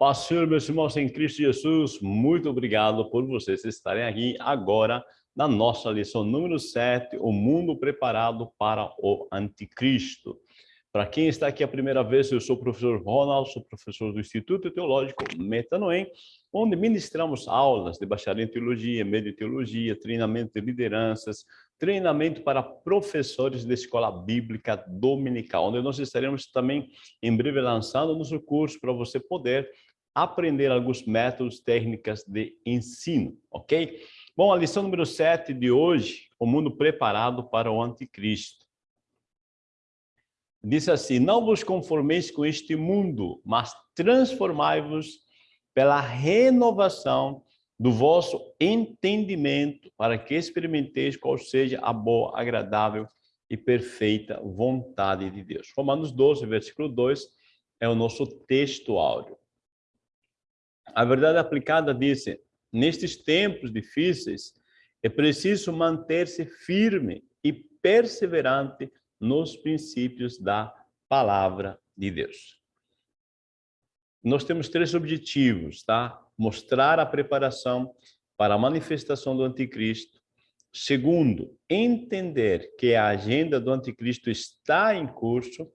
paz, Senhor, meus irmãos em Cristo Jesus, muito obrigado por vocês estarem aqui agora na nossa lição número 7, o mundo preparado para o anticristo. Para quem está aqui a primeira vez, eu sou o professor Ronald, sou professor do Instituto Teológico Metanoem, onde ministramos aulas de bacharel em teologia, médio teologia, treinamento de lideranças, treinamento para professores de escola bíblica dominical, onde nós estaremos também em breve lançando nosso curso para você poder aprender alguns métodos, técnicas de ensino, ok? Bom, a lição número 7 de hoje, o mundo preparado para o anticristo. Diz assim, não vos conformeis com este mundo, mas transformai-vos pela renovação do vosso entendimento, para que experimenteis qual seja a boa, agradável e perfeita vontade de Deus. Romanos 12, versículo 2, é o nosso texto áudio. A verdade aplicada diz, nestes tempos difíceis, é preciso manter-se firme e perseverante nos princípios da palavra de Deus. Nós temos três objetivos, tá? mostrar a preparação para a manifestação do anticristo. Segundo, entender que a agenda do anticristo está em curso.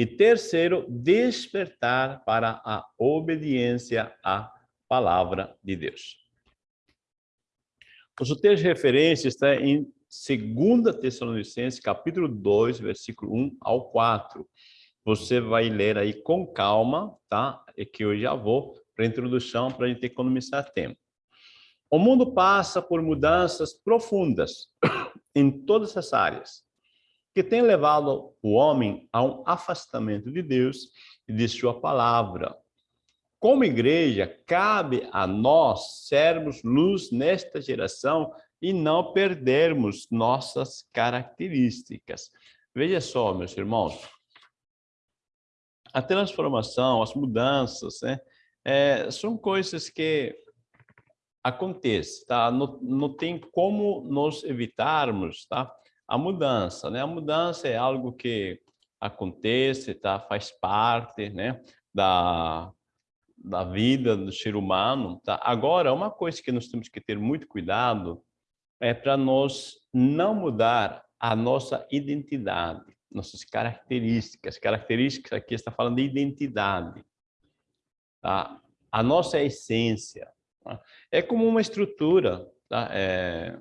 E terceiro, despertar para a obediência à palavra de Deus. O texto de referência está em 2 Tessalonicenses, capítulo 2, versículo 1 ao 4. Você vai ler aí com calma, tá? É que eu já vou para a introdução, para a gente economizar tempo. O mundo passa por mudanças profundas em todas as áreas, que tem levado o homem a um afastamento de Deus e de sua palavra. Como igreja, cabe a nós sermos luz nesta geração e não perdermos nossas características. Veja só, meus irmãos, a transformação, as mudanças, né, é, são coisas que acontecem, tá? Não, não tem como nós evitarmos, tá? A mudança, né? A mudança é algo que acontece, tá? Faz parte, né? Da, da vida do ser humano, tá? Agora, uma coisa que nós temos que ter muito cuidado é para nós não mudar a nossa identidade, nossas características. Características aqui está falando de identidade tá? a nossa essência. Tá? É como uma estrutura, tá? É,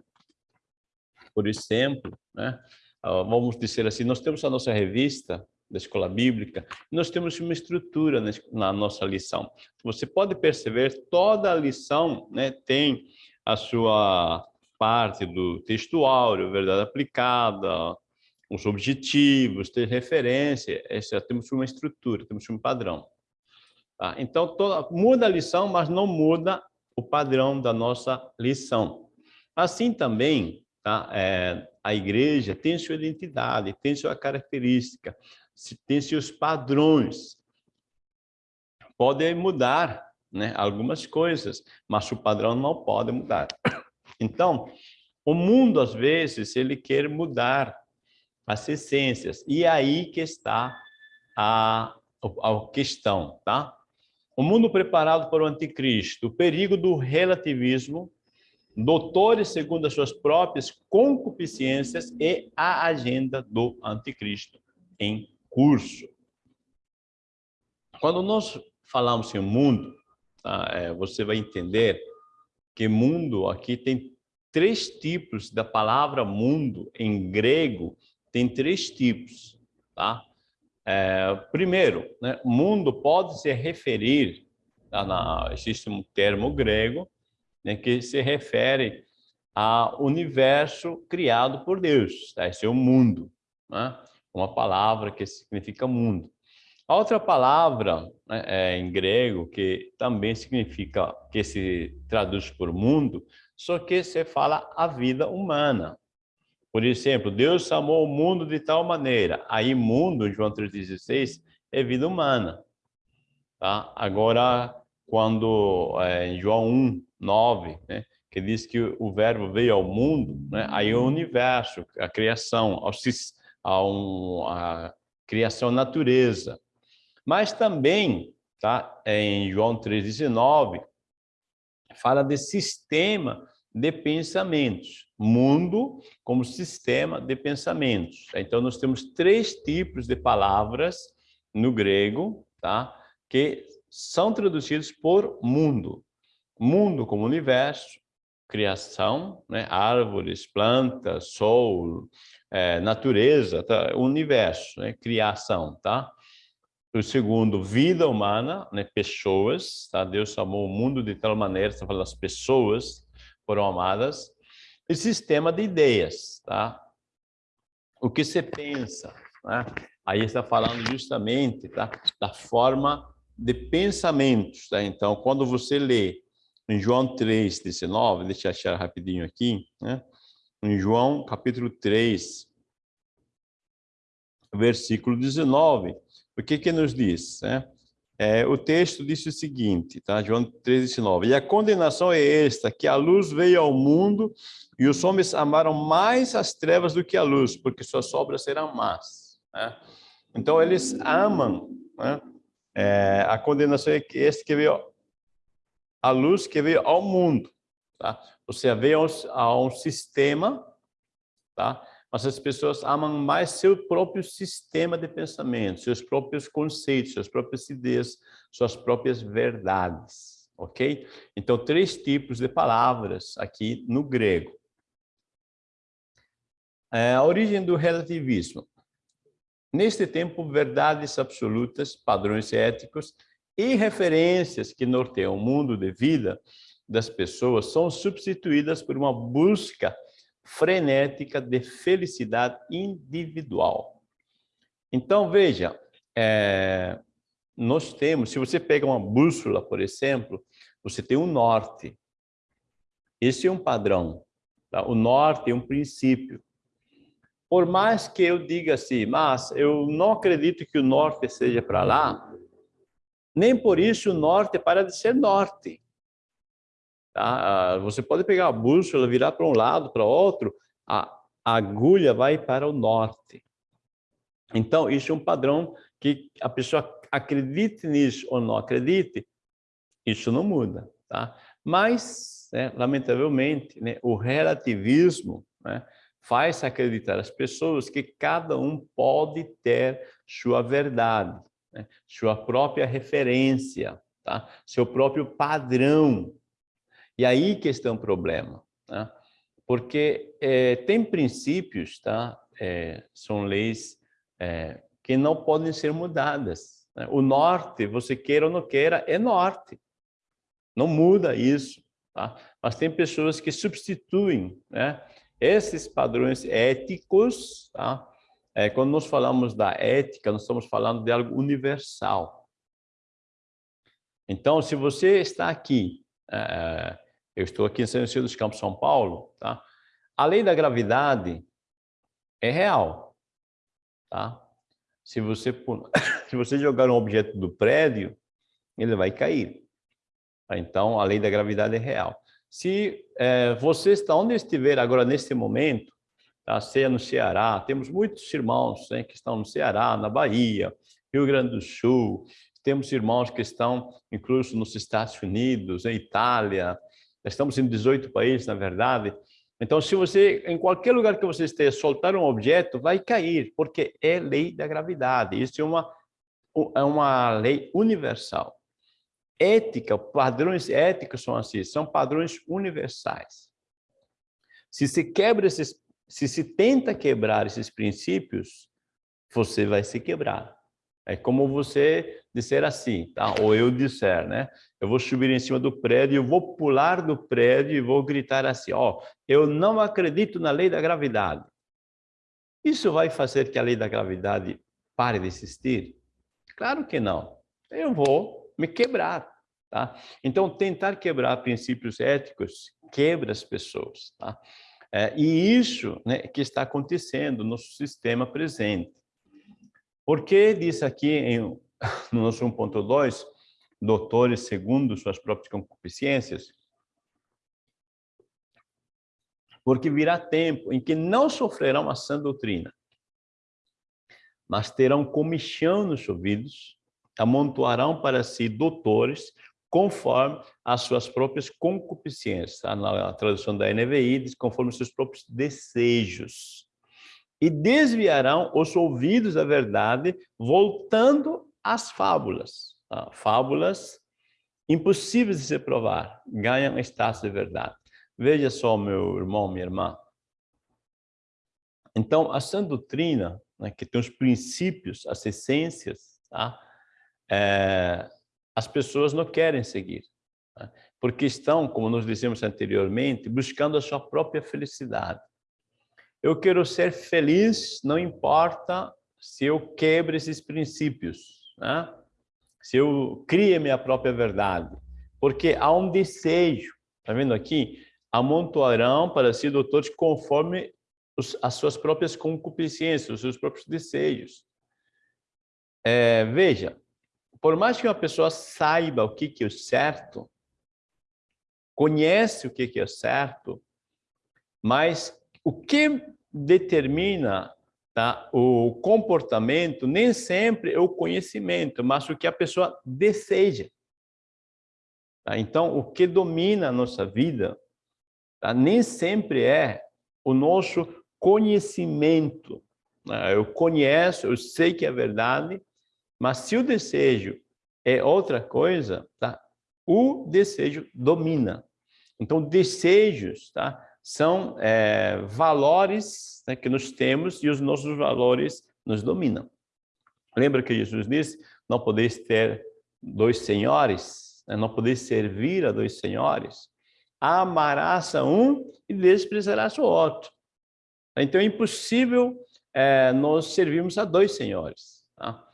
por exemplo, né? vamos dizer assim, nós temos a nossa revista da escola bíblica, nós temos uma estrutura na nossa lição. Você pode perceber, toda lição né, tem a sua parte do textual, verdade aplicada, os objetivos, ter referência, temos uma estrutura, temos um padrão. Tá? Então, toda, muda a lição, mas não muda o padrão da nossa lição. Assim também, tá? é, a igreja tem sua identidade, tem sua característica, tem seus padrões. Podem mudar né, algumas coisas, mas o padrão não pode mudar. Então, o mundo, às vezes, ele quer mudar as essências. E é aí que está a, a questão, tá? O mundo preparado para o anticristo, o perigo do relativismo, doutores segundo as suas próprias concupiscências e a agenda do anticristo em curso. Quando nós falamos em mundo, tá, é, você vai entender que mundo aqui tem três tipos da palavra mundo em grego, tem três tipos, tá? É, primeiro, né, mundo pode se referir, tá, na, existe um termo grego né, que se refere ao universo criado por Deus, tá? esse é o mundo, né? uma palavra que significa mundo. A outra palavra né, é, em grego, que também significa, que se traduz por mundo, só que se fala a vida humana, por exemplo, Deus amou o mundo de tal maneira. Aí, mundo, João 3,16, é vida humana. Tá? Agora, quando é, em João 1, 9, né, que diz que o verbo veio ao mundo, né, aí o universo, a criação, a, um, a criação natureza. Mas também tá? Em João 3,19, fala de sistema de pensamentos. Mundo como sistema de pensamentos. Então, nós temos três tipos de palavras no grego, tá? Que são traduzidos por mundo. Mundo como universo, criação, né? árvores, plantas, sol, é, natureza, tá? universo, né? criação, tá? O segundo, vida humana, né? pessoas, tá? Deus amou o mundo de tal maneira, está falando as pessoas foram amadas. E sistema de ideias, tá? O que você pensa, né? Aí está falando justamente, tá? Da forma de pensamentos, tá? Então, quando você lê em João 3, 19, deixa eu achar rapidinho aqui, né? Em João, capítulo 3, versículo 19, o que que nos diz, né? É, o texto diz o seguinte, tá? João 3, 19. E a condenação é esta, que a luz veio ao mundo e os homens amaram mais as trevas do que a luz, porque suas obras eram más. Né? Então, eles amam né? É, a condenação é esta que veio a luz que veio ao mundo. Tá? Ou seja, veio a um sistema, tá? mas as pessoas amam mais seu próprio sistema de pensamento, seus próprios conceitos, suas próprias ideias, suas próprias verdades, ok? Então, três tipos de palavras aqui no grego. É, a origem do relativismo. Neste tempo, verdades absolutas, padrões éticos e referências que norteiam o mundo de vida das pessoas são substituídas por uma busca frenética de felicidade individual. Então, veja, é, nós temos, se você pega uma bússola, por exemplo, você tem um norte. Esse é um padrão. Tá? O norte é um princípio. Por mais que eu diga assim, mas eu não acredito que o norte seja para lá, nem por isso o norte para de ser norte. Tá? Ah, você pode pegar a bússola, virar para um lado, para outro, a agulha vai para o norte. Então, isso é um padrão que a pessoa acredite nisso ou não acredite, isso não muda. Tá? Mas, né, lamentavelmente, né, o relativismo né, faz acreditar as pessoas que cada um pode ter sua verdade, né, sua própria referência, tá? seu próprio padrão e aí que está um problema, né? porque é, tem princípios, tá? É, são leis é, que não podem ser mudadas. Né? O norte, você queira ou não queira, é norte. Não muda isso. Tá? Mas tem pessoas que substituem né? Esses padrões éticos. Tá? É, quando nós falamos da ética, nós estamos falando de algo universal. Então, se você está aqui é, eu estou aqui em São Luís dos Campos, São Paulo, tá? A lei da gravidade é real, tá? Se você, se você jogar um objeto do prédio, ele vai cair. Então, a lei da gravidade é real. Se é, você está onde estiver agora, neste momento, tá? seja no Ceará, temos muitos irmãos né, que estão no Ceará, na Bahia, Rio Grande do Sul, temos irmãos que estão incluso nos Estados Unidos, em Itália, Estamos em 18 países, na verdade. Então, se você, em qualquer lugar que você esteja, soltar um objeto, vai cair, porque é lei da gravidade. Isso é uma, é uma lei universal. Ética, padrões éticos são assim, são padrões universais. Se se quebra esses, se se tenta quebrar esses princípios, você vai se quebrar. É como você disser assim, tá? Ou eu disser, né? Eu vou subir em cima do prédio, eu vou pular do prédio e vou gritar assim, ó, eu não acredito na lei da gravidade. Isso vai fazer que a lei da gravidade pare de existir? Claro que não. Eu vou me quebrar, tá? Então, tentar quebrar princípios éticos quebra as pessoas, tá? É, e isso né, que está acontecendo no sistema presente. Porque diz aqui em, no nosso 1.2, doutores segundo suas próprias concupiscências, porque virá tempo em que não sofrerão a sã doutrina, mas terão comichão nos ouvidos, amontoarão para si doutores conforme as suas próprias concupiscências. Tá? Na tradução da NVI diz conforme os seus próprios desejos. E desviarão os ouvidos da verdade, voltando às fábulas. Tá? Fábulas impossíveis de se provar, ganham status de verdade. Veja só, meu irmão, minha irmã. Então, a sã doutrina, né, que tem os princípios, as essências, tá? É, as pessoas não querem seguir, né? porque estão, como nós dissemos anteriormente, buscando a sua própria felicidade. Eu quero ser feliz, não importa se eu quebre esses princípios, né? se eu crie minha própria verdade, porque há um desejo, está vendo aqui? Amontoarão para si doutores conforme os, as suas próprias concupiscências, os seus próprios desejos. É, veja, por mais que uma pessoa saiba o que, que é certo, conhece o que, que é certo, mas o que determina tá, o comportamento nem sempre é o conhecimento, mas o que a pessoa deseja. Tá? Então, o que domina a nossa vida tá, nem sempre é o nosso conhecimento. Né? Eu conheço, eu sei que é verdade, mas se o desejo é outra coisa, tá? o desejo domina. Então, desejos tá? são é, valores né, que nós temos e os nossos valores nos dominam. Lembra que Jesus disse, não podeis ter dois senhores, né? não podeis servir a dois senhores. Amarás a um e desprezarás o outro. Então, é impossível é, nós servirmos a dois senhores. Tá?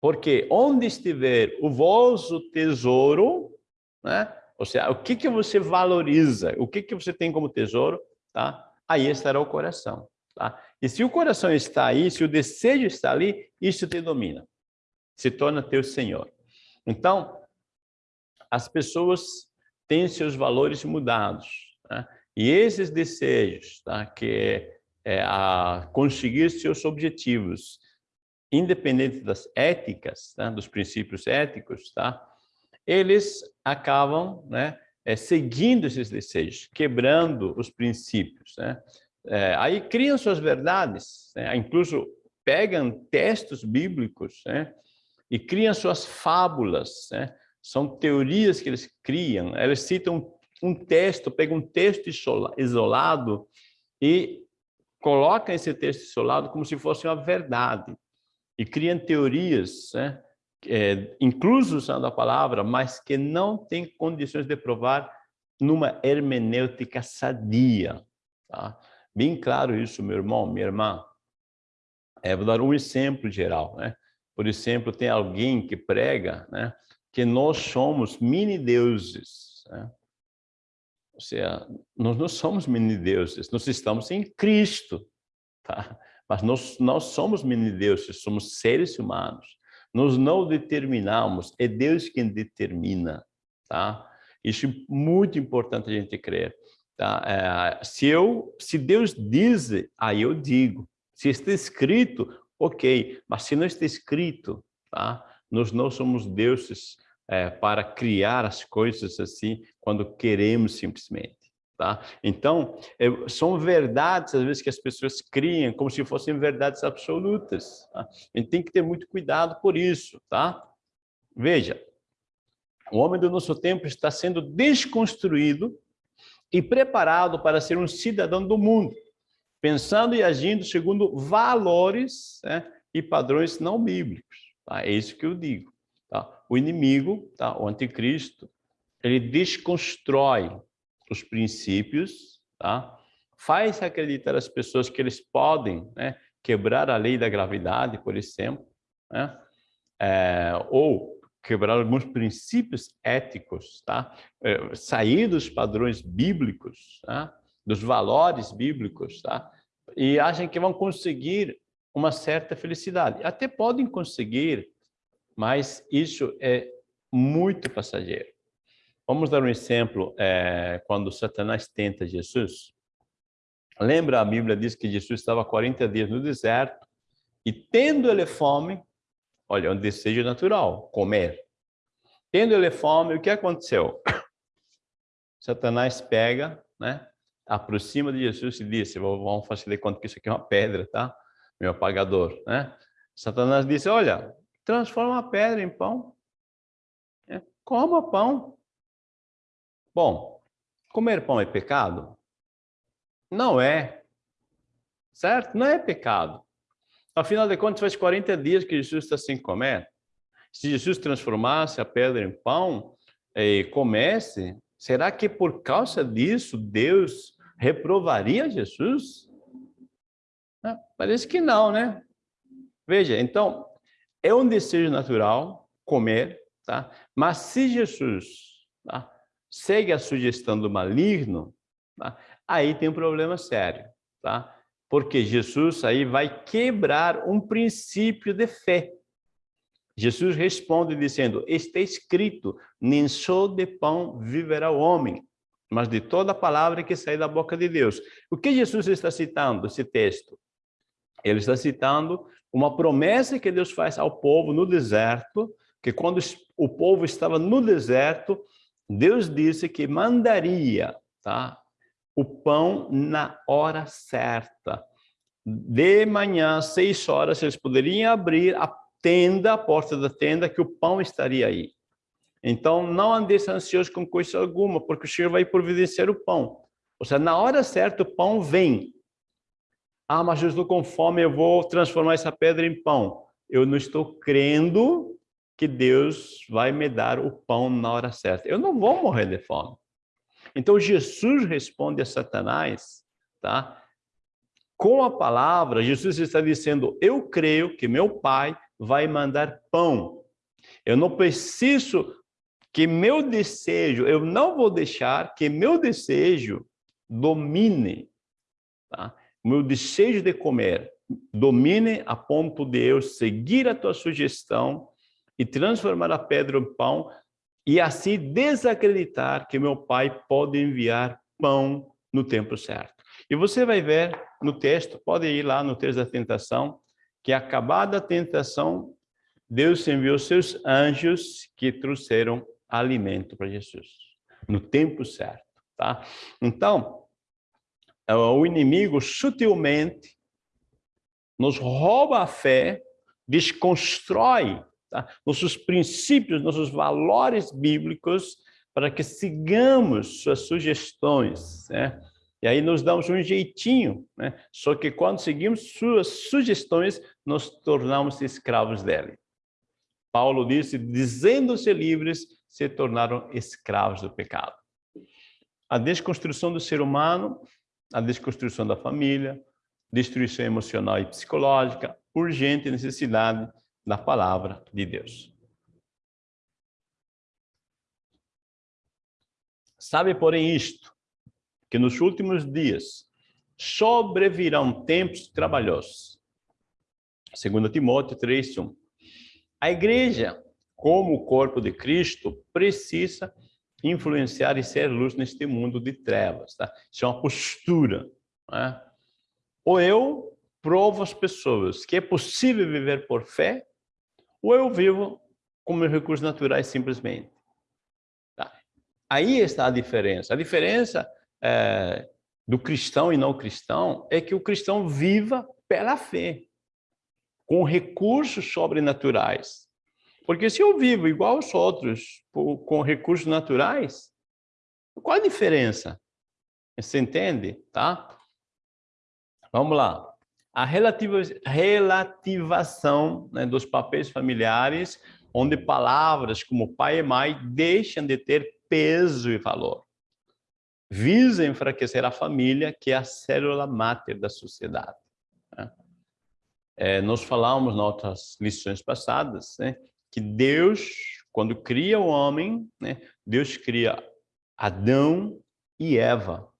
Porque onde estiver o vosso tesouro, né? ou seja, o que, que você valoriza, o que, que você tem como tesouro, tá? aí estará o coração. Tá? E se o coração está aí, se o desejo está ali, isso te domina, se torna teu Senhor. Então, as pessoas têm seus valores mudados. Né? E esses desejos, tá? que é, é conseguir seus objetivos, independente das éticas, tá? dos princípios éticos, tá? eles acabam né, é, seguindo esses desejos, quebrando os princípios. Né? É, aí criam suas verdades, né? incluso pegam textos bíblicos né? e criam suas fábulas. Né? São teorias que eles criam. Eles citam um texto, pegam um texto isolado e colocam esse texto isolado como se fosse uma verdade e criam teorias, né? É, incluso usando a palavra, mas que não tem condições de provar numa hermenêutica sadia. Tá? Bem claro isso, meu irmão, minha irmã. É, vou dar um exemplo geral. Né? Por exemplo, tem alguém que prega né, que nós somos mini-deuses. Né? Ou seja, nós não somos mini-deuses, nós estamos em Cristo. Tá? Mas nós não somos mini-deuses, somos seres humanos. Nós não determinamos, é Deus quem determina, tá? Isso é muito importante a gente crer. Tá? É, se, eu, se Deus diz, aí eu digo. Se está escrito, ok. Mas se não está escrito, tá? nós não somos deuses é, para criar as coisas assim, quando queremos simplesmente. Tá? Então, é, são verdades, às vezes, que as pessoas criam como se fossem verdades absolutas. Tá? A gente tem que ter muito cuidado por isso. Tá? Veja, o homem do nosso tempo está sendo desconstruído e preparado para ser um cidadão do mundo, pensando e agindo segundo valores né, e padrões não bíblicos. Tá? É isso que eu digo. Tá? O inimigo, tá? o anticristo, ele desconstrói os princípios, tá? faz acreditar as pessoas que eles podem né, quebrar a lei da gravidade, por exemplo, né? É, ou quebrar alguns princípios éticos, tá? É, sair dos padrões bíblicos, tá? dos valores bíblicos, tá? e acham que vão conseguir uma certa felicidade. Até podem conseguir, mas isso é muito passageiro. Vamos dar um exemplo, é, quando Satanás tenta Jesus. Lembra, a Bíblia diz que Jesus estava 40 dias no deserto, e tendo ele fome, Olha, é um desejo natural, comer. Tendo ele fome, o que aconteceu? Satanás pega, né? aproxima de Jesus e diz, vamos fazer conta que isso aqui é uma pedra, tá? Meu apagador, né? Satanás disse, olha, transforma a pedra em pão. É, coma pão. Bom, comer pão é pecado? Não é. Certo? Não é pecado. Afinal de contas, faz 40 dias que Jesus está sem comer. Se Jesus transformasse a pedra em pão e comesse, será que por causa disso Deus reprovaria Jesus? parece que não, né? Veja, então, é um desejo natural comer, tá? Mas se Jesus tá? Segue a sugestão do maligno, tá? aí tem um problema sério, tá? Porque Jesus aí vai quebrar um princípio de fé. Jesus responde dizendo, está escrito, nem só de pão viverá o homem, mas de toda palavra que sai da boca de Deus. O que Jesus está citando, esse texto? Ele está citando uma promessa que Deus faz ao povo no deserto, que quando o povo estava no deserto, Deus disse que mandaria tá, o pão na hora certa. De manhã, seis horas, eles poderiam abrir a tenda, a porta da tenda, que o pão estaria aí. Então, não andeis ansioso com coisa alguma, porque o Senhor vai providenciar o pão. Ou seja, na hora certa, o pão vem. Ah, mas eu estou com fome, eu vou transformar essa pedra em pão. Eu não estou crendo que Deus vai me dar o pão na hora certa. Eu não vou morrer de fome. Então, Jesus responde a Satanás, tá? Com a palavra, Jesus está dizendo, eu creio que meu pai vai mandar pão. Eu não preciso que meu desejo, eu não vou deixar que meu desejo domine, tá? meu desejo de comer domine a ponto de eu seguir a tua sugestão e transformar a pedra em pão e assim desacreditar que meu pai pode enviar pão no tempo certo. E você vai ver no texto, pode ir lá no texto da tentação, que acabada a tentação, Deus enviou seus anjos que trouxeram alimento para Jesus, no tempo certo, tá? Então, é, o inimigo sutilmente nos rouba a fé, desconstrói tá? nossos princípios, nossos valores bíblicos, para que sigamos suas sugestões, né? E aí nos damos um jeitinho, né? Só que quando seguimos suas sugestões, nos tornamos escravos dele. Paulo disse, dizendo-se livres, se tornaram escravos do pecado. A desconstrução do ser humano, a desconstrução da família, destruição emocional e psicológica, urgente necessidade da palavra de Deus. Sabe, porém, isto, que nos últimos dias sobrevirão tempos trabalhosos. Segundo Timóteo 3:1. A igreja, como o corpo de Cristo, precisa influenciar e ser luz neste mundo de trevas, tá? Isso é uma postura, né? Ou eu provo às pessoas que é possível viver por fé, ou eu vivo com meus recursos naturais simplesmente. Tá? Aí está a diferença. A diferença é, do cristão e não cristão é que o cristão viva pela fé com recursos sobrenaturais. Porque se eu vivo igual aos outros, com recursos naturais, qual a diferença? Você entende? Tá? Vamos lá. A relativa, relativação né, dos papéis familiares, onde palavras como pai e mãe deixam de ter peso e valor. Visa enfraquecer a família, que é a célula máter da sociedade. Né? É, nós falamos nas outras lições passadas, né, que Deus, quando cria o homem, né, Deus cria Adão e Eva.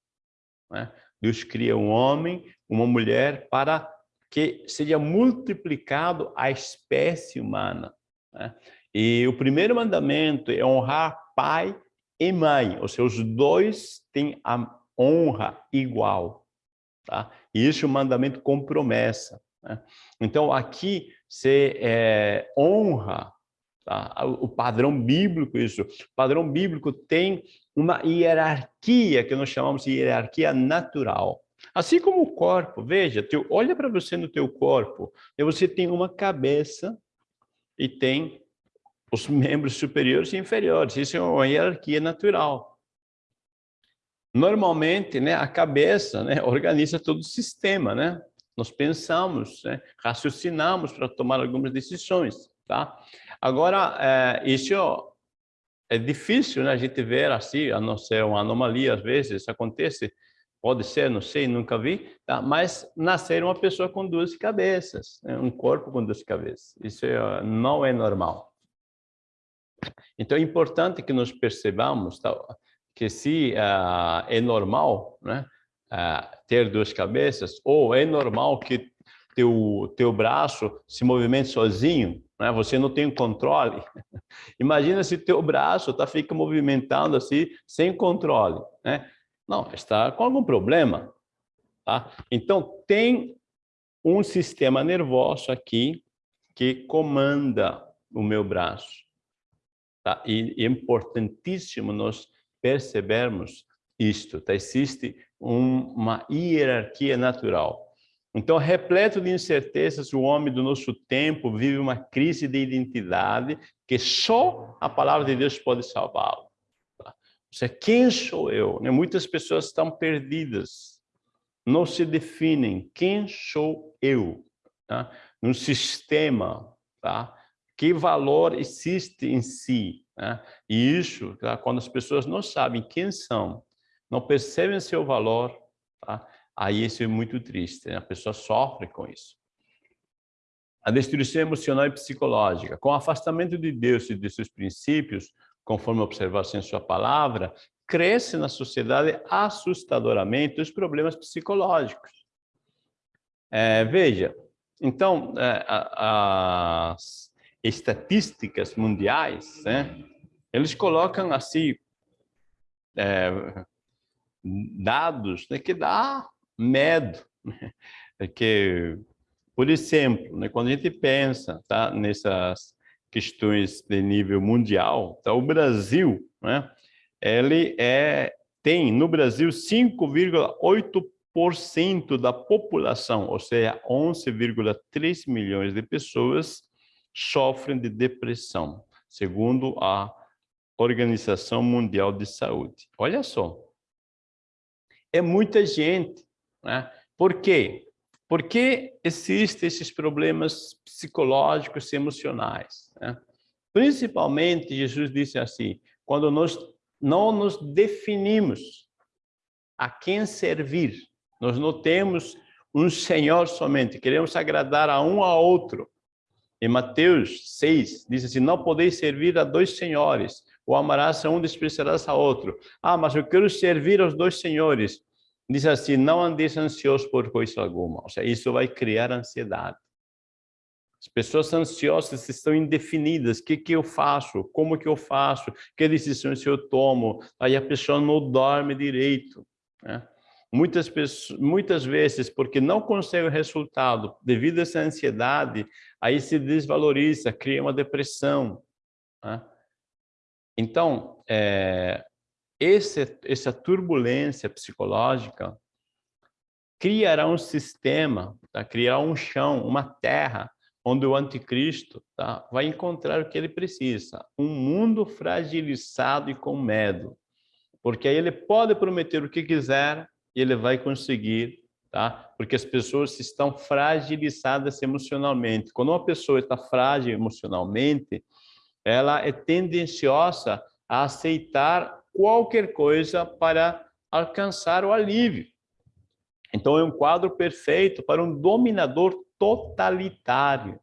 Né? Deus cria um homem, uma mulher, para que seja multiplicado a espécie humana. Né? E o primeiro mandamento é honrar pai e mãe, ou seja, os dois têm a honra igual. Tá? E isso é um mandamento com promessa. Né? Então, aqui se é, honra tá? o padrão bíblico, isso. O padrão bíblico tem uma hierarquia, que nós chamamos de hierarquia natural. Assim como o corpo, veja, teu, olha para você no teu corpo, você tem uma cabeça e tem os membros superiores e inferiores. Isso é uma hierarquia natural. Normalmente, né, a cabeça né, organiza todo o sistema, né? Nós pensamos, né, raciocinamos para tomar algumas decisões, tá? Agora, é, isso é difícil, né, a gente ver assim, a não ser uma anomalia, às vezes acontece, pode ser, não sei, nunca vi, tá? mas nascer uma pessoa com duas cabeças, né? um corpo com duas cabeças, isso é, não é normal. Então é importante que nós percebamos tá, que se uh, é normal né, uh, ter duas cabeças, ou é normal que teu, teu braço se movimente sozinho, né, você não tem controle. Imagina se teu braço tá, fica movimentando assim, sem controle. Né? Não, está com algum problema. Tá? Então, tem um sistema nervoso aqui que comanda o meu braço. Tá? E é importantíssimo nós percebermos isto. Tá? Existe um, uma hierarquia natural. Então, repleto de incertezas, o homem do nosso tempo vive uma crise de identidade que só a palavra de Deus pode salvá-lo. Ou seja, quem sou eu? Né? Muitas pessoas estão perdidas, não se definem. Quem sou eu? Tá? Sistema, tá? que valor existe em si. Né? E isso, tá? quando as pessoas não sabem quem são, não percebem seu valor, tá? aí isso é muito triste, né? a pessoa sofre com isso. A destruição emocional e psicológica. Com o afastamento de Deus e de seus princípios, conforme observação em sua palavra, cresce na sociedade assustadoramente os problemas psicológicos. É, veja, então, é, as estatísticas mundiais, né, eles colocam assim é, dados né, que dá medo, né, que, por exemplo, né, quando a gente pensa tá, nessas questões de nível mundial, tá, o Brasil, né, ele é, tem no Brasil 5,8% da população, ou seja, 11,3 milhões de pessoas sofrem de depressão, segundo a Organização Mundial de Saúde. Olha só, é muita gente. Né? Por quê? Porque existem esses problemas psicológicos e emocionais. Né? Principalmente, Jesus disse assim, quando nós não nos definimos a quem servir, nós não temos um Senhor somente, queremos agradar a um a outro, em Mateus 6, diz assim, não podeis servir a dois senhores, ou amarás a um, desprezarás a outro. Ah, mas eu quero servir aos dois senhores. Diz assim, não andeis ansiosos por coisa alguma. Ou seja, isso vai criar ansiedade. As pessoas ansiosas estão indefinidas. O que, que eu faço? Como que eu faço? Que decisões eu tomo? Aí a pessoa não dorme direito. Né? Muitas, pessoas, muitas vezes, porque não consegue o resultado, devido a essa ansiedade, aí se desvaloriza, cria uma depressão. Né? Então, é, esse, essa turbulência psicológica criará um sistema, tá? criará um chão, uma terra, onde o anticristo tá? vai encontrar o que ele precisa, um mundo fragilizado e com medo. Porque aí ele pode prometer o que quiser, e ele vai conseguir, tá? Porque as pessoas estão fragilizadas emocionalmente. Quando uma pessoa está frágil emocionalmente, ela é tendenciosa a aceitar qualquer coisa para alcançar o alívio. Então é um quadro perfeito para um dominador totalitário.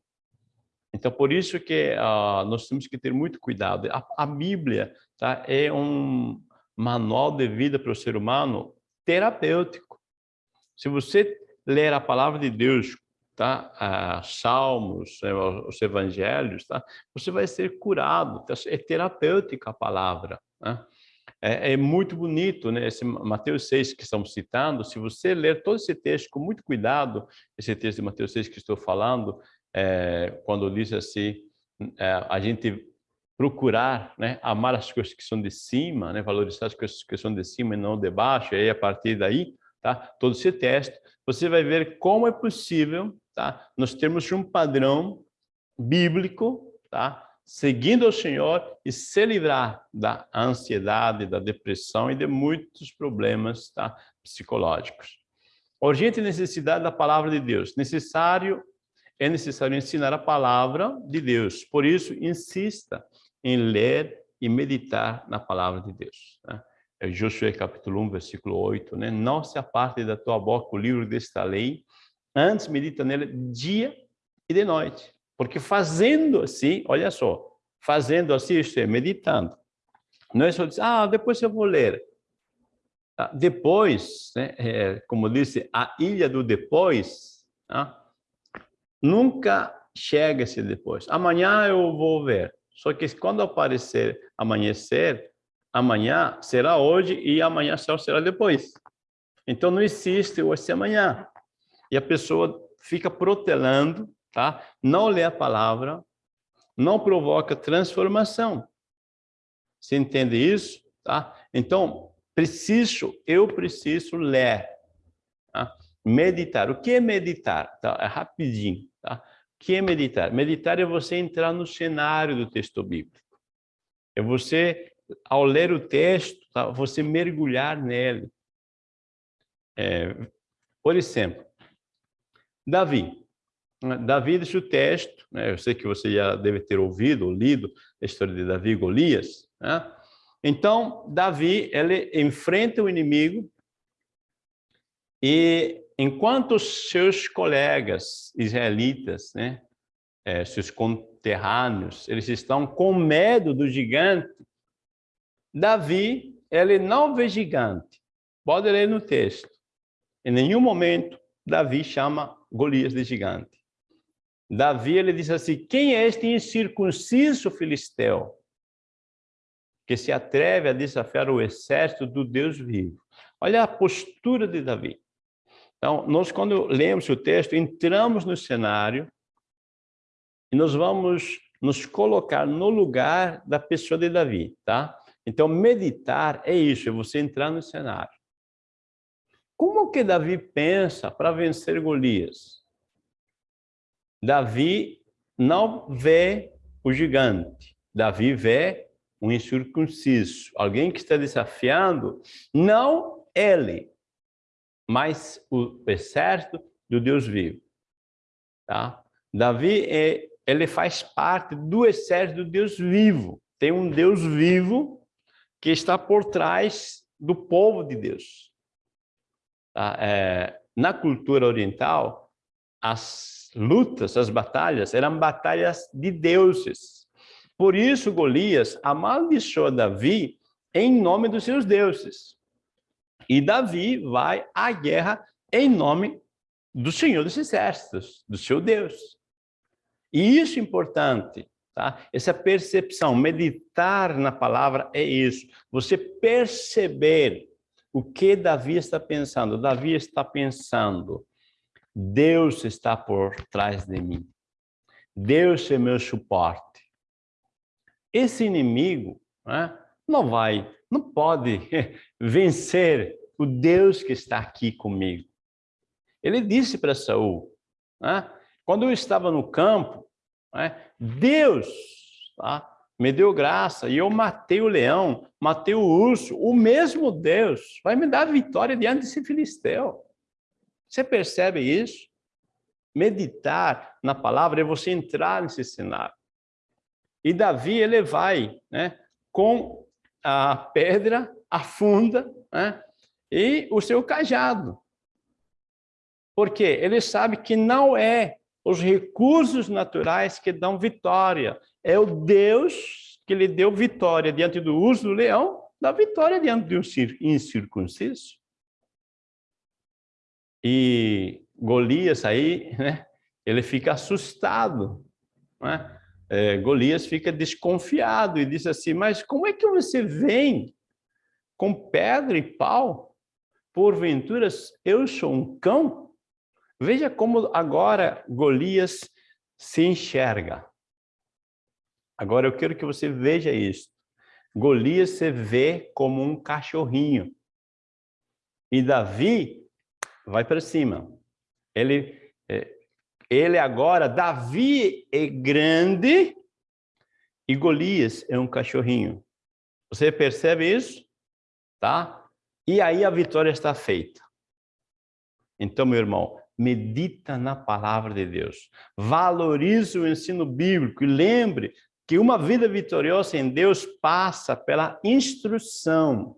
Então por isso que uh, nós temos que ter muito cuidado. A, a Bíblia tá, é um manual de vida para o ser humano terapêutico. Se você ler a palavra de Deus, tá? Ah, salmos, né, os evangelhos, tá? Você vai ser curado. Tá? É terapêutica a palavra. Né? É, é, muito bonito, né? Esse Mateus 6 que estamos citando, se você ler todo esse texto com muito cuidado, esse texto de Mateus 6 que estou falando, é, quando diz assim, é, a gente procurar né, amar as coisas que são de cima, né, valorizar as coisas que são de cima e não de baixo, e aí a partir daí, tá, todo esse texto, você vai ver como é possível, tá, nós termos um padrão bíblico, tá, seguindo o Senhor e se livrar da ansiedade, da depressão e de muitos problemas tá, psicológicos. Urgente necessidade da palavra de Deus. Necessário é necessário ensinar a palavra de Deus. Por isso, insista em ler e meditar na palavra de Deus. Né? É Josué capítulo 1, versículo 8, né? Não se aparte da tua boca o livro desta lei, antes medita nele dia e de noite, porque fazendo assim, olha só, fazendo assim, isto é, meditando. Não é só dizer, ah, depois eu vou ler. Ah, depois, né, é, como disse, a ilha do depois, né, nunca chega-se depois. Amanhã eu vou ver. Só que quando aparecer amanhecer, amanhã será hoje e amanhã só será depois. Então não existe hoje e amanhã. E a pessoa fica protelando tá? Não lê a palavra, não provoca transformação. Você entende isso? Tá? Então, preciso, eu preciso ler, tá? meditar. O que é meditar? Tá? É rapidinho. Tá? O que é meditar? Meditar é você entrar no cenário do texto bíblico. É você, ao ler o texto, tá? você mergulhar nele. É, por exemplo, Davi. Davi deixa o texto, né? eu sei que você já deve ter ouvido ou lido a história de Davi e Golias. Né? Então, Davi, ele enfrenta o inimigo e enquanto seus colegas israelitas, né, é, seus conterrâneos, eles estão com medo do gigante, Davi, ele não vê gigante. Pode ler no texto. Em nenhum momento, Davi chama Golias de gigante. Davi ele diz assim: quem é este incircunciso filisteu que se atreve a desafiar o exército do Deus vivo? Olha a postura de Davi. Então, nós quando lemos o texto, entramos no cenário e nós vamos nos colocar no lugar da pessoa de Davi, tá? Então, meditar é isso, é você entrar no cenário. Como que Davi pensa para vencer Golias? Davi não vê o gigante. Davi vê um incircunciso, alguém que está desafiando, não ele, mas o exército do Deus vivo. Tá? Davi, é, ele faz parte do exército do Deus vivo. Tem um Deus vivo que está por trás do povo de Deus. Tá? É, na cultura oriental, as lutas, as batalhas, eram batalhas de deuses. Por isso, Golias amaldiçoou Davi em nome dos seus deuses. E Davi vai à guerra em nome do Senhor dos Exércitos, do seu Deus. E isso é importante, tá? Essa percepção, meditar na palavra é isso. Você perceber o que Davi está pensando. Davi está pensando, Deus está por trás de mim. Deus é meu suporte. Esse inimigo né, não vai, não pode vencer o Deus que está aqui comigo. Ele disse para Saul, né, quando eu estava no campo, né, Deus tá, me deu graça e eu matei o leão, matei o urso, o mesmo Deus vai me dar vitória diante desse filisteu. Você percebe isso? Meditar na palavra é você entrar nesse cenário. E Davi, ele vai né, com a pedra, afunda, né, e o seu cajado. Por quê? Ele sabe que não é os recursos naturais que dão vitória. É o Deus que lhe deu vitória diante do urso do leão, dá vitória diante de um incircunciso. E Golias aí, né, ele fica assustado. Né? É, Golias fica desconfiado e diz assim, mas como é que você vem com pedra e pau? Porventura eu sou um cão? Veja como agora Golias se enxerga. Agora eu quero que você veja isso. Golias se vê como um cachorrinho. E Davi vai para cima. Ele, é, ele agora, Davi é grande e Golias é um cachorrinho. Você percebe isso? Tá? E aí a vitória está feita. Então, meu irmão, medita na palavra de Deus. Valorize o ensino bíblico e lembre que uma vida vitoriosa em Deus passa pela instrução,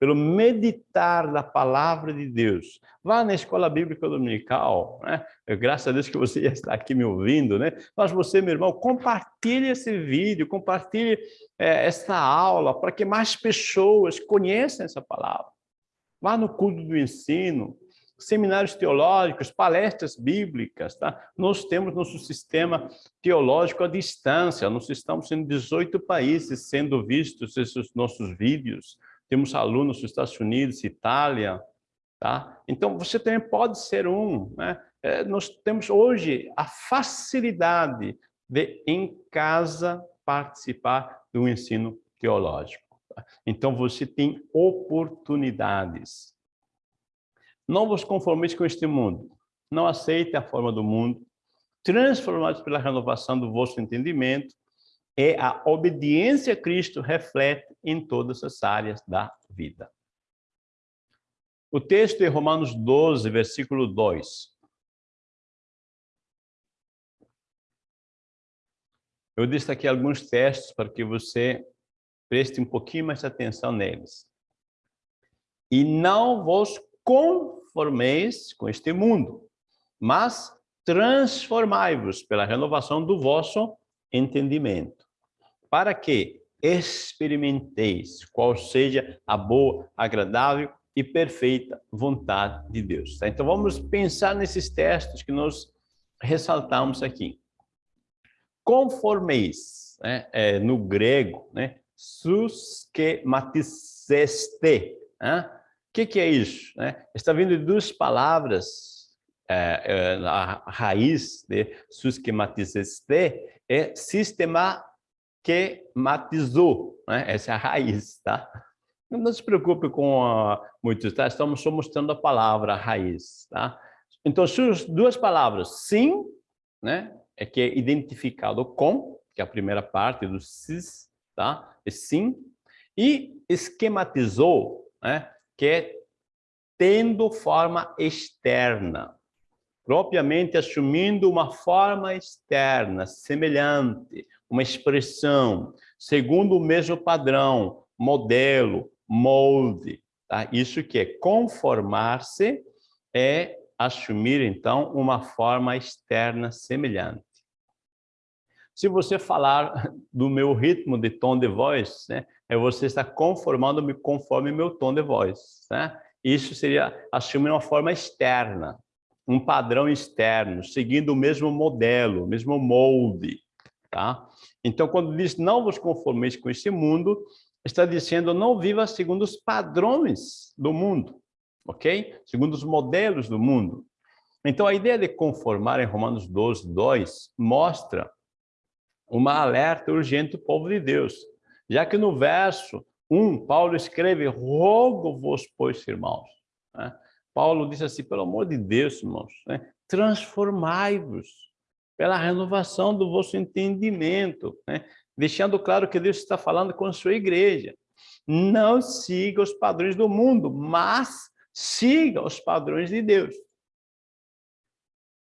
pelo meditar da palavra de Deus. Vá na escola bíblica dominical, né? Graças a Deus que você já está aqui me ouvindo, né? Mas você, meu irmão, compartilhe esse vídeo, compartilhe é, essa aula para que mais pessoas conheçam essa palavra. Vá no culto do ensino, seminários teológicos, palestras bíblicas, tá? Nós temos nosso sistema teológico à distância, nós estamos em 18 países sendo vistos esses nossos vídeos, temos alunos dos Estados Unidos, Itália, tá? Então, você também pode ser um, né? É, nós temos hoje a facilidade de, em casa, participar do ensino teológico. Tá? Então, você tem oportunidades. Não vos conformeis com este mundo. Não aceite a forma do mundo. Transformados pela renovação do vosso entendimento, é a obediência a Cristo reflete em todas as áreas da vida. O texto é Romanos 12, versículo 2. Eu destaquei alguns textos para que você preste um pouquinho mais atenção neles. E não vos conformeis com este mundo, mas transformai-vos pela renovação do vosso entendimento, para que experimenteis qual seja a boa, agradável e perfeita vontade de Deus. Tá? Então vamos pensar nesses textos que nós ressaltamos aqui. Conformeis, né, é, no grego, né, suskematizeste, né, o que, que, é isso? Né? Está vindo de duas palavras, é, é, a raiz de susquematizeste é sistema que matizou, né? essa é a raiz, tá? Não se preocupe com muitos, tá? Estamos só mostrando a palavra a raiz, tá? Então, suas duas palavras, sim, né? É que é identificado com, que é a primeira parte do cis, tá? É sim. E esquematizou, né? que é tendo forma externa, propriamente assumindo uma forma externa, semelhante, uma expressão, segundo o mesmo padrão, modelo, molde. Tá? Isso que é conformar-se é assumir, então, uma forma externa semelhante. Se você falar do meu ritmo de tom de voz, né, é você estar conformando-me conforme meu tom de voz. Né? Isso seria assumir uma forma externa, um padrão externo, seguindo o mesmo modelo, o mesmo molde. Tá? Então, quando diz não vos conformeis com este mundo, está dizendo não viva segundo os padrões do mundo, ok? Segundo os modelos do mundo. Então, a ideia de conformar em Romanos 12, 2 mostra uma alerta urgente do povo de Deus. Já que no verso 1, Paulo escreve, rogo-vos, pois, irmãos. Né? Paulo diz assim, pelo amor de Deus, irmãos, né? transformai-vos pela renovação do vosso entendimento, né? deixando claro que Deus está falando com a sua igreja. Não siga os padrões do mundo, mas siga os padrões de Deus.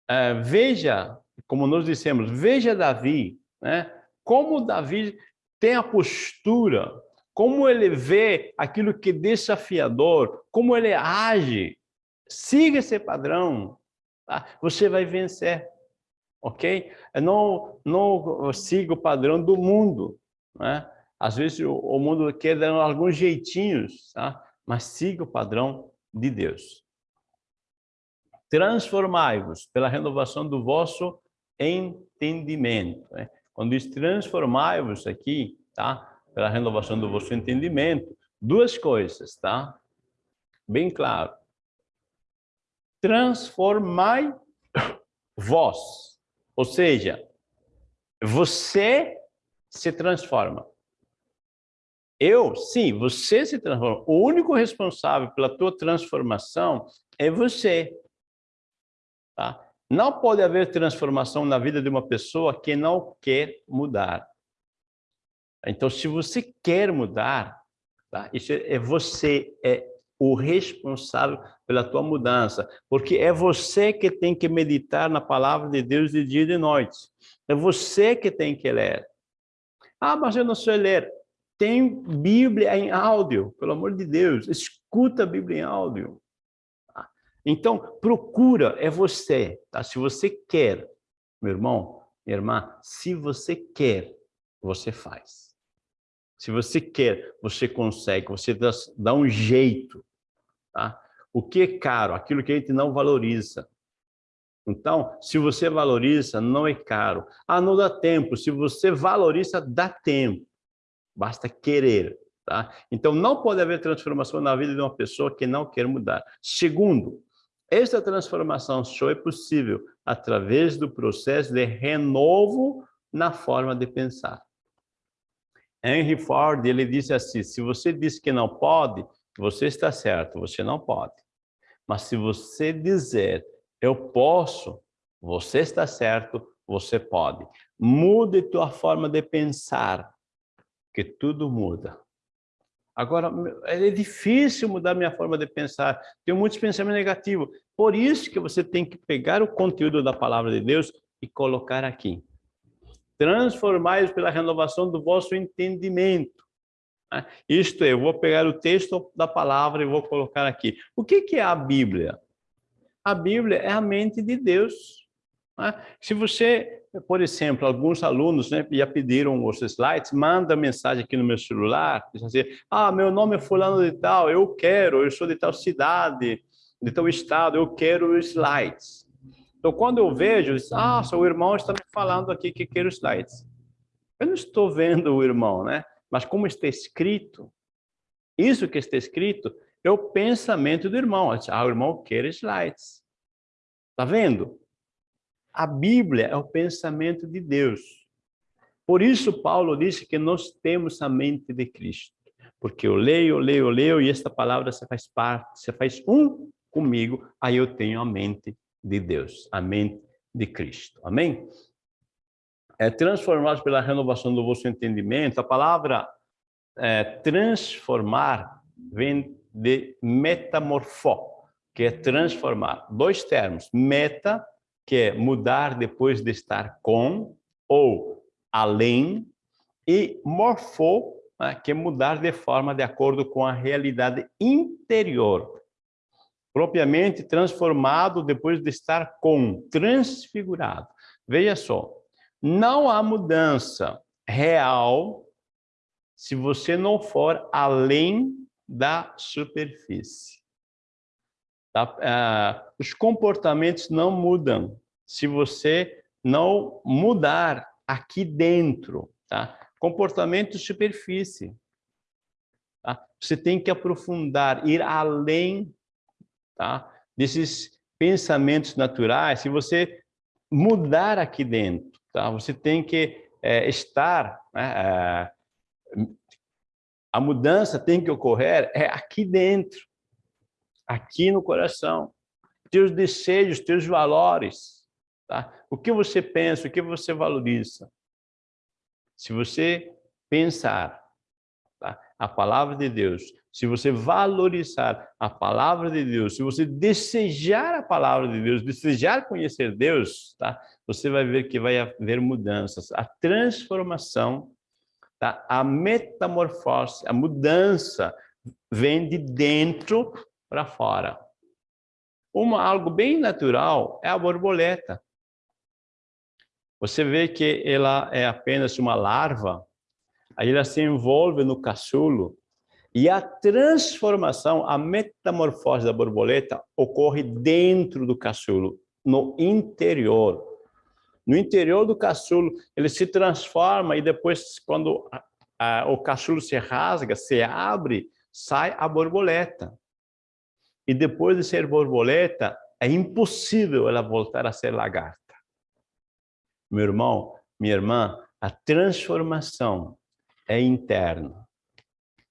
É, veja, como nós dissemos, veja Davi, né? Como Davi tem a postura, como ele vê aquilo que é desafiador, como ele age. Siga esse padrão, tá? você vai vencer, ok? Não, não siga o padrão do mundo, né? Às vezes o, o mundo quer dar alguns jeitinhos, tá? mas siga o padrão de Deus. Transformai-vos pela renovação do vosso entendimento. Né? Quando diz transformai-vos aqui, tá? Pela renovação do vosso entendimento, duas coisas, tá? Bem claro. Transformai vós. Ou seja, você se transforma. Eu, sim, você se transforma. O único responsável pela tua transformação é você. Tá? Não pode haver transformação na vida de uma pessoa que não quer mudar. Então, se você quer mudar, tá? isso é você, é o responsável pela tua mudança, porque é você que tem que meditar na palavra de Deus de dia e de noite. É você que tem que ler. Ah, mas eu não sei ler. Tem Bíblia em áudio, pelo amor de Deus, escuta a Bíblia em áudio. Então, procura, é você, tá? Se você quer, meu irmão, minha irmã, se você quer, você faz. Se você quer, você consegue, você dá, dá um jeito, tá? O que é caro? Aquilo que a gente não valoriza. Então, se você valoriza, não é caro. Ah, não dá tempo. Se você valoriza, dá tempo. Basta querer. Tá? Então, não pode haver transformação na vida de uma pessoa que não quer mudar. Segundo, esta transformação só é possível através do processo de renovo na forma de pensar. Henry Ford, ele disse assim, se você diz que não pode, você está certo, você não pode. Mas se você dizer, eu posso, você está certo, você pode. Mude tua forma de pensar, que tudo muda. Agora, é difícil mudar minha forma de pensar. Tenho muitos pensamentos negativos. Por isso que você tem que pegar o conteúdo da palavra de Deus e colocar aqui. Transformai-os pela renovação do vosso entendimento. Né? Isto é, eu vou pegar o texto da palavra e vou colocar aqui. O que é a Bíblia? A Bíblia é a mente de Deus. Né? Se você por exemplo, alguns alunos né, já pediram os slides, manda mensagem aqui no meu celular, diz assim, ah, meu nome é fulano de tal, eu quero, eu sou de tal cidade, de tal estado, eu quero os slides. Então, quando eu vejo, diz, ah, seu irmão está me falando aqui que quer os slides. Eu não estou vendo o irmão, né? Mas como está escrito, isso que está escrito é o pensamento do irmão. Ah, o irmão quer slides. Está vendo? A Bíblia é o pensamento de Deus. Por isso, Paulo disse que nós temos a mente de Cristo. Porque eu leio, leio, leio, e esta palavra se faz parte, se faz um comigo, aí eu tenho a mente de Deus, a mente de Cristo. Amém? É transformados pela renovação do vosso entendimento. A palavra é, transformar vem de metamorfó, que é transformar. Dois termos, meta que é mudar depois de estar com ou além, e morfo, né, que é mudar de forma de acordo com a realidade interior, propriamente transformado depois de estar com, transfigurado. Veja só, não há mudança real se você não for além da superfície. Tá? Ah, os comportamentos não mudam se você não mudar aqui dentro. Tá? Comportamento superfície. Tá? Você tem que aprofundar, ir além tá? desses pensamentos naturais. Se você mudar aqui dentro, tá? você tem que é, estar... Né, é, a mudança tem que ocorrer é aqui dentro aqui no coração. Teus desejos, teus valores. Tá? O que você pensa, o que você valoriza. Se você pensar? A palavra de Deus, se você valorizar a palavra de Deus, se você desejar a palavra de Deus, desejar conhecer Deus, tá? você vai ver que vai haver mudanças. A transformação, tá? a metamorfose, a mudança vem de dentro para fora. Uma, algo bem natural é a borboleta. Você vê que ela é apenas uma larva, aí ela se envolve no caçulo, e a transformação, a metamorfose da borboleta ocorre dentro do caçulo, no interior. No interior do caçulo, ele se transforma e depois, quando a, a, o caçulo se rasga, se abre, sai a borboleta. E depois de ser borboleta, é impossível ela voltar a ser lagarta. Meu irmão, minha irmã, a transformação é interna.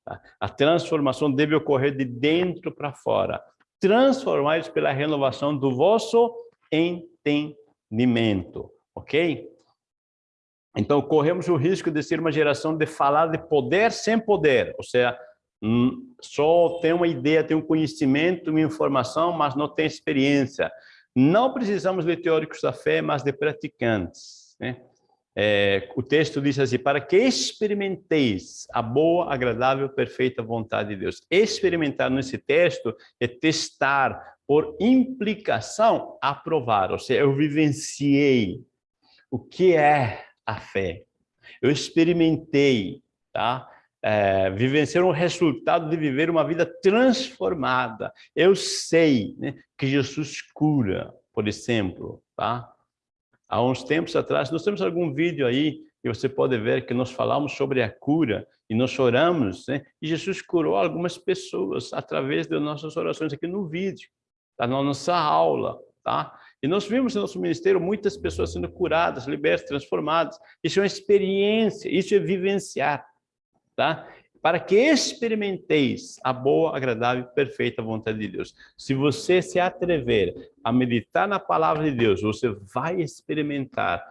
Tá? A transformação deve ocorrer de dentro para fora. Transformados pela renovação do vosso entendimento, ok? Então, corremos o risco de ser uma geração de falar de poder sem poder, ou seja, hum, só tem uma ideia, tem um conhecimento, uma informação, mas não tem experiência. Não precisamos de teóricos da fé, mas de praticantes. Né? É, o texto diz assim, para que experimenteis a boa, agradável, perfeita vontade de Deus. Experimentar nesse texto é testar, por implicação, aprovar. Ou seja, eu vivenciei o que é a fé. Eu experimentei, tá? É, vivenciar um resultado de viver uma vida transformada. Eu sei né, que Jesus cura, por exemplo, tá? Há uns tempos atrás, nós temos algum vídeo aí e você pode ver que nós falamos sobre a cura e nós oramos, né? E Jesus curou algumas pessoas através das nossas orações aqui no vídeo, tá? na nossa aula, tá? E nós vimos no nosso ministério muitas pessoas sendo curadas, libertas, transformadas. Isso é uma experiência, isso é vivenciar, tá? Para que experimenteis a boa, agradável e perfeita vontade de Deus. Se você se atrever a meditar na palavra de Deus, você vai experimentar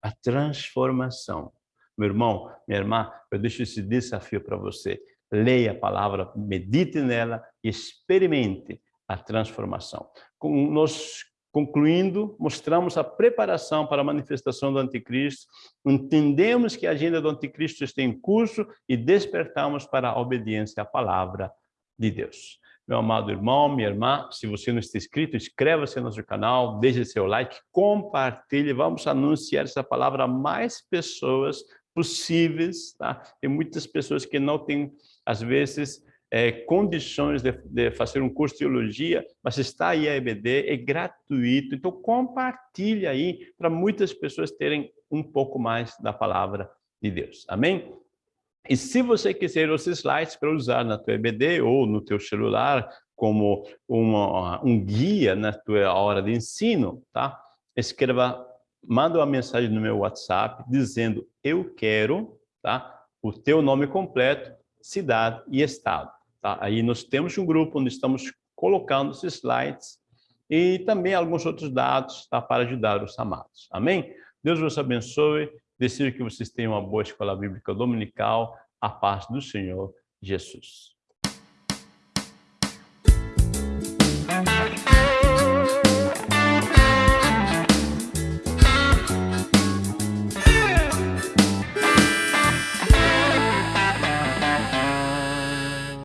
a transformação. Meu irmão, minha irmã, eu deixo esse desafio para você. Leia a palavra, medite nela e experimente a transformação. Nós Concluindo, mostramos a preparação para a manifestação do anticristo, entendemos que a agenda do anticristo está em curso e despertamos para a obediência à palavra de Deus. Meu amado irmão, minha irmã, se você não está inscrito, inscreva-se no nosso canal, deixe seu like, compartilhe, vamos anunciar essa palavra a mais pessoas possíveis, tá? Tem muitas pessoas que não têm, às vezes, é, condições de, de, fazer um curso de teologia, mas está aí a EBD, é gratuito, então compartilhe aí para muitas pessoas terem um pouco mais da palavra de Deus, amém? E se você quiser os slides para usar na tua EBD ou no teu celular como uma, um guia na tua hora de ensino, tá? Escreva, manda uma mensagem no meu WhatsApp dizendo eu quero, tá? O teu nome completo, cidade e estado. Tá? Aí nós temos um grupo onde estamos colocando esses slides e também alguns outros dados tá? para ajudar os amados. Amém? Deus vos abençoe. Desejo que vocês tenham uma boa escola bíblica dominical. A paz do Senhor Jesus.